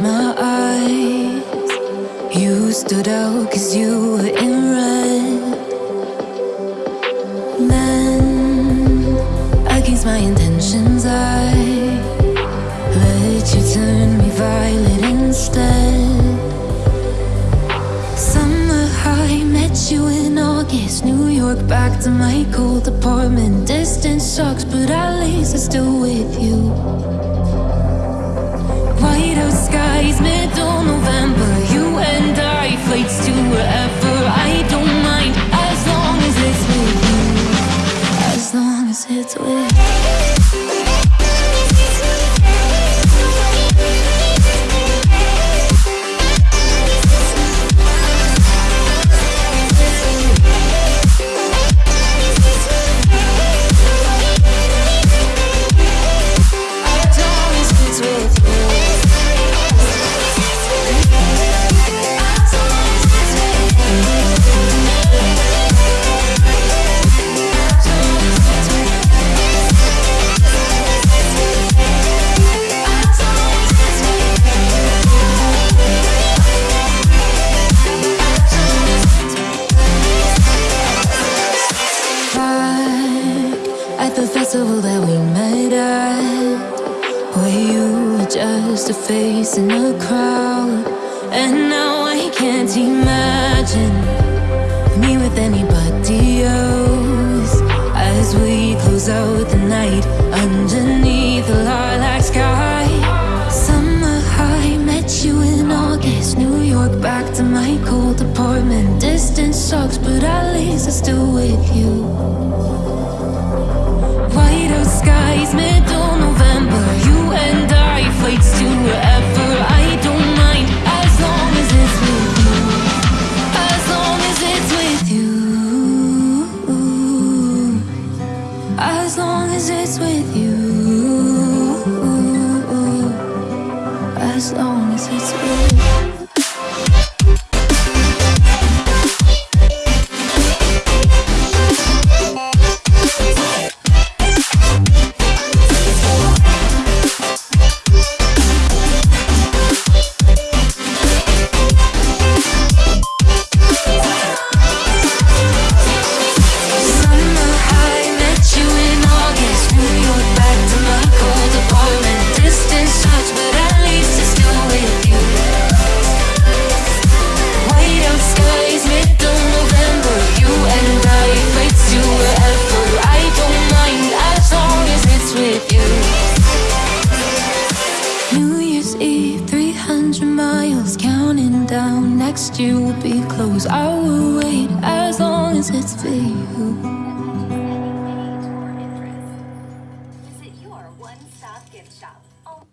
my eyes. You stood out cause you were in red. Then, against my intentions, I let you turn me violet York, back to my cold apartment. Distance sucks, but at least I'm still with you. White out skies, middle November. You and I, flights to wherever. I don't mind as long as it's with you. As long as it's with you. At the festival that we met at. Where you were just a face in a crowd? And now I can't imagine Me with anybody else. As we close out the night Underneath the lilac sky. Summer high, met you in August New York, back to my cold apartment. Distance sucks, but at least I'm still with you down. Next year will be close. I will wait as long as it's for you. Visit your one-stop gift shop. Oh.